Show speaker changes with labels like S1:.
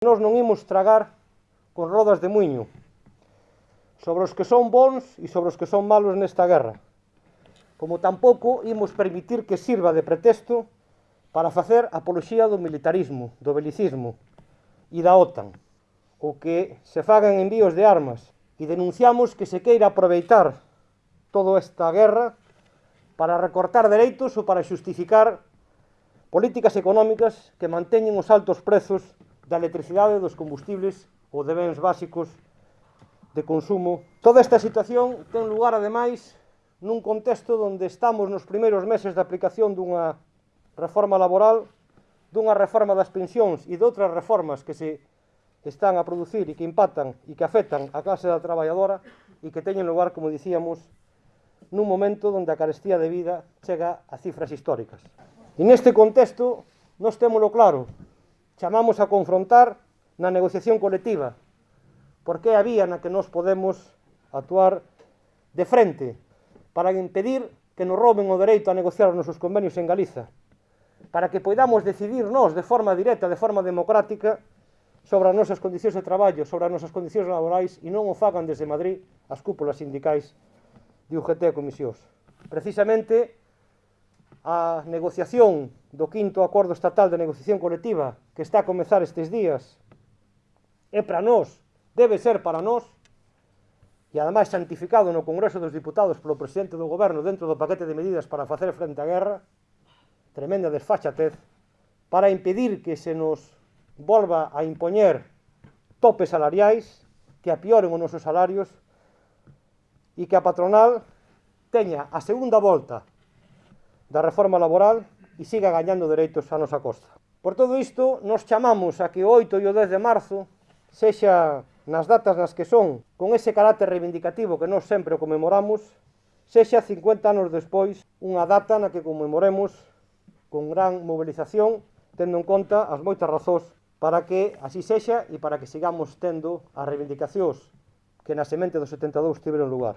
S1: Nós non imos tragar con rodas de muiño. Sobre os que son bons e sobre os que son malos nesta guerra. Como tampouco imos permitir que sirva de pretexto para facer apoloxía do militarismo, do belicismo e da OTAN, o que se fagan envíos de armas. E denunciamos que se queira aproveitar toda esta guerra para recortar dereitos ou para xustificar políticas económicas que manteñen os altos prezos da electricidade, dos combustibles ou de bens básicos de consumo. Toda esta situación ten lugar, ademais, nun contexto onde estamos nos primeiros meses da aplicación dunha reforma laboral, dunha reforma das pensións e de outras reformas que se están a producir e que impactan e que afectan a clase da traballadora e que teñen lugar, como dicíamos, nun momento onde a carestía de vida chega a cifras históricas. E neste contexto, nós témolo claro, chamamos a confrontar na negociación colectiva, porque é a vía na que nos podemos actuar de frente para impedir que nos roben o dereito a negociar os nosos convenios en Galiza, para que poidamos decidir nós de forma directa, de forma democrática, sobre as nosas condicións de traballo, sobre as nosas condicións laborais e non o fagan desde Madrid as cúpulas sindicais de UGT e Comisións. Precisamente a negociación do quinto acordo estatal de negociación colectiva que está a comezar estes días é para nós, debe ser para nós e ademais santificado no Congreso dos Diputados polo presidente do goberno dentro do paquete de medidas para facer frente á guerra tremenda desfachatez para impedir que se nos volva a impoñer topes salariais que apioren os nosos salarios e que a patronal teña a segunda volta da reforma laboral e siga gañando dereitos a nosa costa. Por todo isto, nos chamamos a que o 8 e o 10 de marzo sexa nas datas nas que son, con ese carácter reivindicativo que nós sempre o conmemoramos, sexa 50 anos despois unha data na que conmemoremos con gran mobilización, tendo en conta as moitas razóns para que así sexa e para que sigamos tendo as reivindicacións que na semente do 72 tiveron lugar.